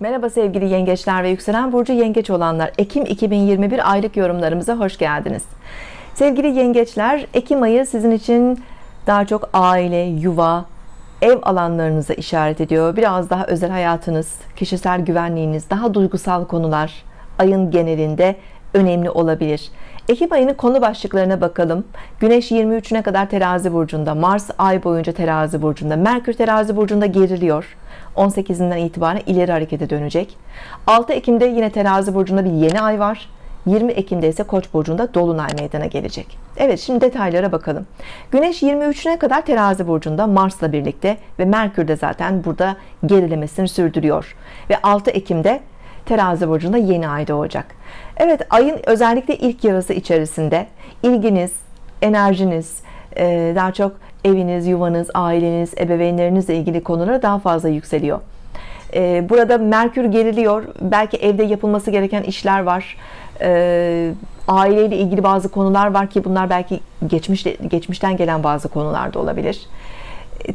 Merhaba sevgili yengeçler ve yükselen burcu yengeç olanlar. Ekim 2021 aylık yorumlarımıza hoş geldiniz. Sevgili yengeçler Ekim ayı sizin için daha çok aile yuva ev alanlarınıza işaret ediyor. Biraz daha özel hayatınız kişisel güvenliğiniz daha duygusal konular ayın genelinde önemli olabilir. Ekim ayının konu başlıklarına bakalım. Güneş 23'üne kadar terazi burcunda Mars ay boyunca terazi burcunda Merkür terazi burcunda geriliyor. 18'inden itibaren ileri harekete dönecek. 6 Ekim'de yine terazi burcunda bir yeni ay var. 20 Ekim'de ise Koç burcunda dolunay meydana gelecek. Evet şimdi detaylara bakalım. Güneş 23'üne kadar terazi burcunda Mars'la birlikte ve Merkür de zaten burada gerilemesini sürdürüyor. Ve 6 Ekim'de terazi burcunda yeni ay doğacak. Evet ayın özellikle ilk yarısı içerisinde ilginiz enerjiniz e, daha çok eviniz yuvanız aileniz ebeveynlerinizle ilgili konulara daha fazla yükseliyor. E, burada Merkür geriliyor. Belki evde yapılması gereken işler var. E, aileyle ilgili bazı konular var ki bunlar belki geçmiş, geçmişten gelen bazı konular da olabilir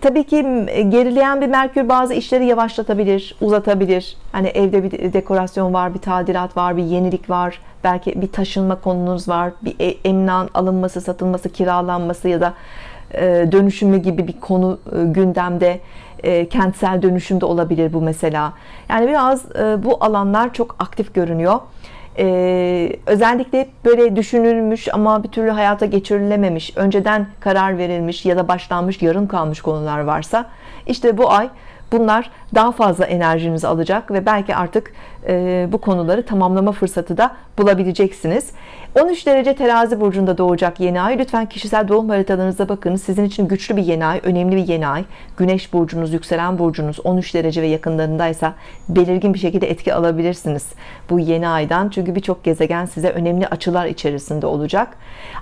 tabii ki gerileyen bir Merkür bazı işleri yavaşlatabilir uzatabilir. Hani evde bir dekorasyon var bir tadilat var bir yenilik var. Belki bir taşınma konunuz var bir e, emlak alınması satılması kiralanması ya da e, dönüşümü gibi bir konu gündemde kentsel dönüşümde olabilir bu mesela. Yani biraz bu alanlar çok aktif görünüyor ee, özellikle böyle düşünülmüş ama bir türlü hayata geçirilememiş önceden karar verilmiş ya da başlanmış yarım kalmış konular varsa işte bu ay bunlar daha fazla enerjinizi alacak ve belki artık e, bu konuları tamamlama fırsatı da bulabileceksiniz. 13 derece terazi burcunda doğacak yeni ay. Lütfen kişisel doğum haritalarınıza bakınız sizin için güçlü bir yeni ay önemli bir yeni ay. Güneş burcunuz yükselen burcunuz 13 derece ve yakınlarındaysa belirgin bir şekilde etki alabilirsiniz bu yeni aydan. Çünkü birçok gezegen size önemli açılar içerisinde olacak.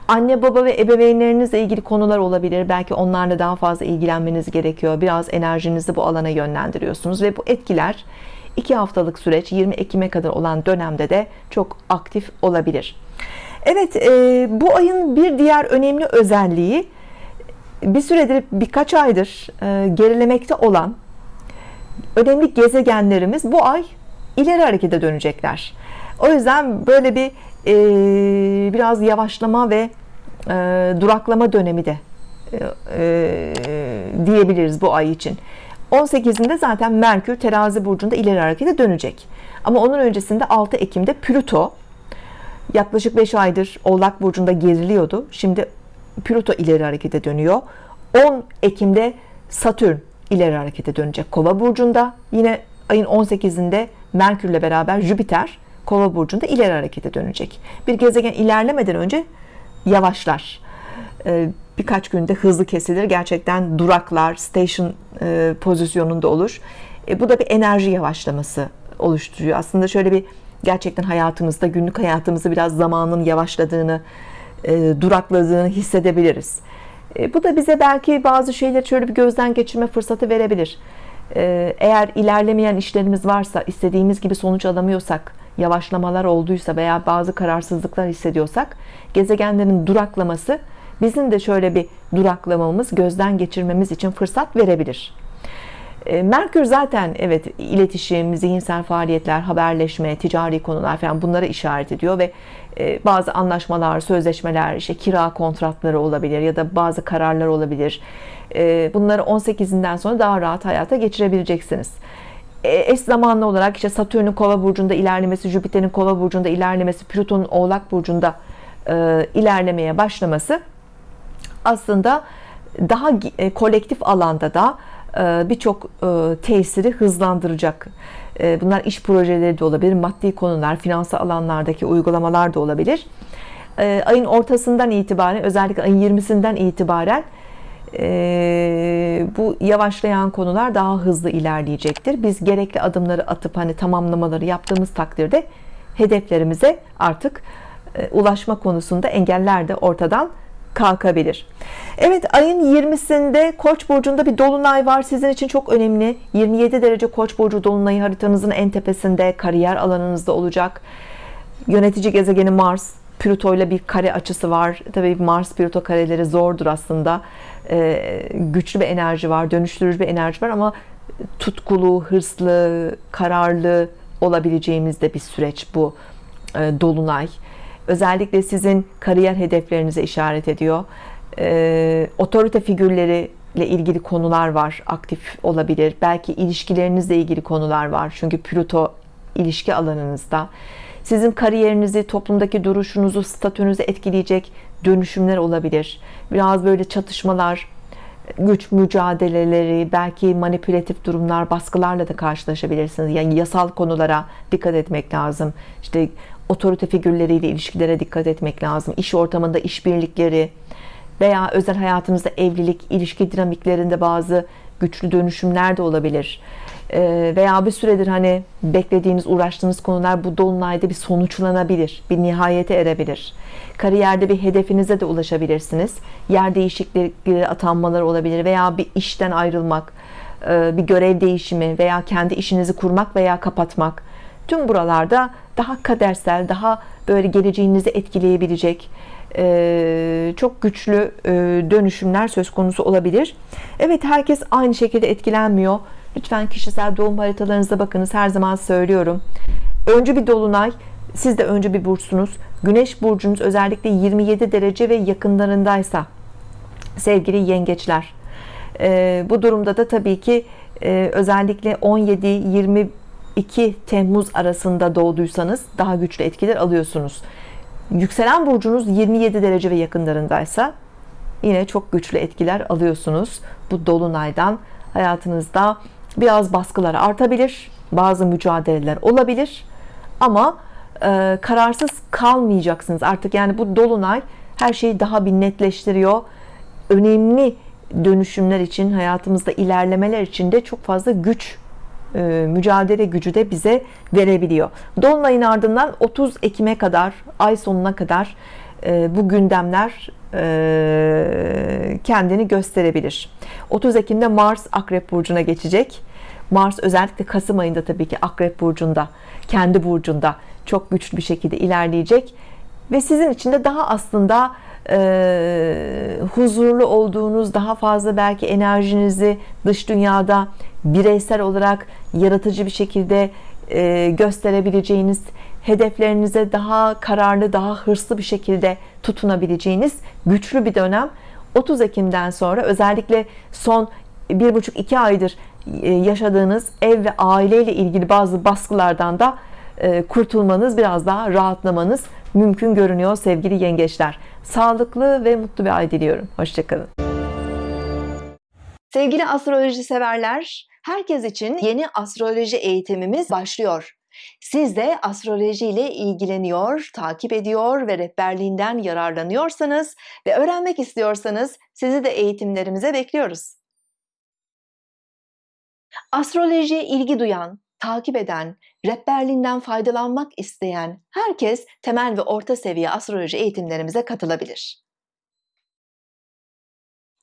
Anne baba ve ebeveynlerinizle ilgili konular olabilir. Belki onlarla daha fazla ilgilenmeniz gerekiyor. Biraz enerjinizi bu alana yönlendiriyorsunuz ve bu etkiler 2 haftalık süreç 20 Ekim'e kadar olan dönemde de çok aktif olabilir. Evet e, bu ayın bir diğer önemli özelliği bir süredir birkaç aydır e, gerilemekte olan önemli gezegenlerimiz bu ay ileri harekete dönecekler. O yüzden böyle bir e, biraz yavaşlama ve duraklama dönemi de diyebiliriz bu ay için 18'inde zaten Merkür terazi burcunda ileri harekete dönecek. Ama onun öncesinde 6 Ekim'de Plüto yaklaşık 5 aydır Oğlak Burcu'nda geriliyordu. Şimdi Plüto ileri harekete dönüyor. 10 Ekim'de Satürn ileri harekete dönecek Kova Burcu'nda. Yine ayın 18'inde Merkürle beraber Jüpiter Kova Burcu'nda ileri harekete dönecek. Bir gezegen ilerlemeden önce yavaşlar. Ee, birkaç günde hızlı kesilir. Gerçekten duraklar station e, pozisyonunda olur. E, bu da bir enerji yavaşlaması oluşturuyor. Aslında şöyle bir gerçekten hayatımızda günlük hayatımızda biraz zamanın yavaşladığını e, durakladığını hissedebiliriz. E, bu da bize belki bazı şeyleri şöyle bir gözden geçirme fırsatı verebilir. E, eğer ilerlemeyen işlerimiz varsa istediğimiz gibi sonuç alamıyorsak yavaşlamalar olduysa veya bazı kararsızlıklar hissediyorsak gezegenlerin duraklaması bizim de şöyle bir duraklamamız gözden geçirmemiz için fırsat verebilir e, Merkür zaten evet iletişim, zihinsel faaliyetler, haberleşme, ticari konular falan bunlara işaret ediyor ve e, bazı anlaşmalar, sözleşmeler, işte kira kontratları olabilir ya da bazı kararlar olabilir. E, bunları 18'inden sonra daha rahat hayata geçirebileceksiniz. Eş zamanlı olarak işte Satürn'ün Kova burcunda ilerlemesi, Jüpiter'in Kova burcunda ilerlemesi, Plüton'un Oğlak burcunda ilerlemeye başlaması aslında daha kolektif alanda da e, birçok e, tesiri hızlandıracak e, bunlar iş projeleri de olabilir maddi konular finansal alanlardaki uygulamalar da olabilir. Ayın ortasından itibaren özellikle ayın 20'sinden itibaren bu yavaşlayan konular daha hızlı ilerleyecektir. Biz gerekli adımları atıp hani tamamlamaları yaptığımız takdirde hedeflerimize artık ulaşma konusunda engeller de ortadan kalkabilir. Evet ayın 20'sinde Koç burcunda bir dolunay var. Sizin için çok önemli. 27 derece Koç burcu dolunayı haritanızın en tepesinde kariyer alanınızda olacak. Yönetici gezegeni Mars Plüto ile bir kare açısı var. Tabii Mars Plüto kareleri zordur aslında. Ee, güçlü bir enerji var dönüştürücü bir enerji var ama tutkulu, hırslı, kararlı olabileceğimiz de bir süreç bu e, dolunay. Özellikle sizin kariyer hedeflerinize işaret ediyor. E, otorite figürleri ile ilgili konular var, aktif olabilir. Belki ilişkilerinizle ilgili konular var. Çünkü Plüto ilişki alanınızda. Sizin kariyerinizi, toplumdaki duruşunuzu, statünüzü etkileyecek dönüşümler olabilir. Biraz böyle çatışmalar, güç mücadeleleri, belki manipülatif durumlar, baskılarla da karşılaşabilirsiniz. Yani yasal konulara dikkat etmek lazım. İşte otorite figürleriyle ilişkilere dikkat etmek lazım. İş ortamında işbirlikleri veya özel hayatınızda evlilik, ilişki dinamiklerinde bazı güçlü dönüşümler de olabilir. Ee, veya bir süredir hani beklediğiniz, uğraştığınız konular bu dolunayda bir sonuçlanabilir, bir nihayete erebilir. Kariyerde bir hedefinize de ulaşabilirsiniz. Yer değişiklikleri, atanmalar olabilir veya bir işten ayrılmak, e, bir görev değişimi veya kendi işinizi kurmak veya kapatmak tüm buralarda daha kadersel daha böyle geleceğinizi etkileyebilecek e, çok güçlü e, dönüşümler söz konusu olabilir. Evet herkes aynı şekilde etkilenmiyor. Lütfen kişisel doğum haritalarınıza bakınız. Her zaman söylüyorum. Öncü bir dolunay siz de öncü bir burçsunuz. Güneş burcunuz özellikle 27 derece ve yakınlarındaysa sevgili yengeçler. E, bu durumda da tabii ki özellikle 17 20 2 Temmuz arasında doğduysanız daha güçlü etkiler alıyorsunuz. Yükselen burcunuz 27 derece ve yakınlarındaysa yine çok güçlü etkiler alıyorsunuz. Bu dolunaydan hayatınızda biraz baskılar artabilir bazı mücadeleler olabilir ama e, kararsız kalmayacaksınız. Artık yani bu dolunay her şeyi daha bir netleştiriyor. Önemli dönüşümler için hayatımızda ilerlemeler için de çok fazla güç mücadele gücü de bize verebiliyor. Dolunayın ardından 30 Ekim'e kadar, ay sonuna kadar e, bu gündemler e, kendini gösterebilir. 30 Ekim'de Mars Akrep Burcu'na geçecek. Mars özellikle Kasım ayında tabii ki Akrep Burcu'nda, kendi burcunda çok güçlü bir şekilde ilerleyecek. Ve sizin için de daha aslında e, huzurlu olduğunuz, daha fazla belki enerjinizi dış dünyada bireysel olarak yaratıcı bir şekilde e, gösterebileceğiniz, hedeflerinize daha kararlı, daha hırslı bir şekilde tutunabileceğiniz güçlü bir dönem. 30 Ekim'den sonra özellikle son bir buçuk iki aydır e, yaşadığınız ev ve aileyle ilgili bazı baskılardan da e, kurtulmanız, biraz daha rahatlamanız mümkün görünüyor sevgili yengeçler. Sağlıklı ve mutlu bir ay diliyorum. Hoşçakalın. Sevgili astroloji severler, herkes için yeni astroloji eğitimimiz başlıyor. Siz de astroloji ile ilgileniyor, takip ediyor ve rehberliğinden yararlanıyorsanız ve öğrenmek istiyorsanız sizi de eğitimlerimize bekliyoruz. Astrolojiye ilgi duyan, takip eden, rehberliğinden faydalanmak isteyen herkes temel ve orta seviye astroloji eğitimlerimize katılabilir.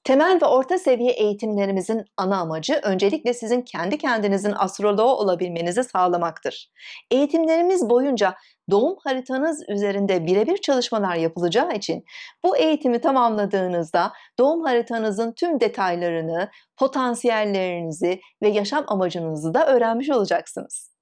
Temel ve orta seviye eğitimlerimizin ana amacı öncelikle sizin kendi kendinizin astroloğu olabilmenizi sağlamaktır. Eğitimlerimiz boyunca doğum haritanız üzerinde birebir çalışmalar yapılacağı için bu eğitimi tamamladığınızda doğum haritanızın tüm detaylarını, potansiyellerinizi ve yaşam amacınızı da öğrenmiş olacaksınız.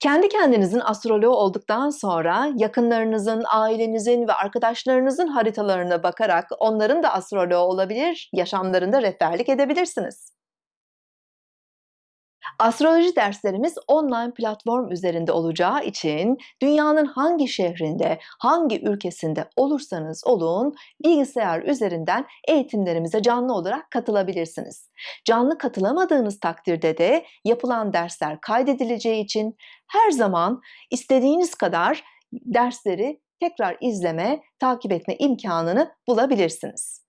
Kendi kendinizin astroloğu olduktan sonra yakınlarınızın, ailenizin ve arkadaşlarınızın haritalarına bakarak onların da astroloğu olabilir, yaşamlarında rehberlik edebilirsiniz. Astroloji derslerimiz online platform üzerinde olacağı için dünyanın hangi şehrinde, hangi ülkesinde olursanız olun bilgisayar üzerinden eğitimlerimize canlı olarak katılabilirsiniz. Canlı katılamadığınız takdirde de yapılan dersler kaydedileceği için her zaman istediğiniz kadar dersleri tekrar izleme, takip etme imkanını bulabilirsiniz.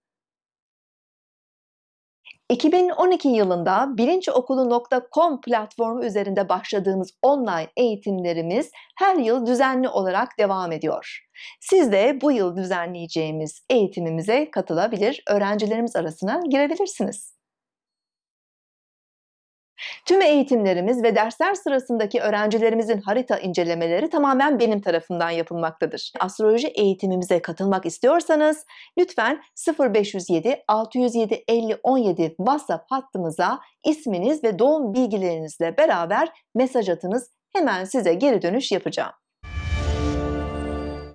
2012 yılında bilinciokulu.com platformu üzerinde başladığımız online eğitimlerimiz her yıl düzenli olarak devam ediyor. Siz de bu yıl düzenleyeceğimiz eğitimimize katılabilir, öğrencilerimiz arasına girebilirsiniz. Tüm eğitimlerimiz ve dersler sırasındaki öğrencilerimizin harita incelemeleri tamamen benim tarafından yapılmaktadır. Astroloji eğitimimize katılmak istiyorsanız lütfen 0507 607 50 17 WhatsApp hattımıza isminiz ve doğum bilgilerinizle beraber mesaj atınız. Hemen size geri dönüş yapacağım.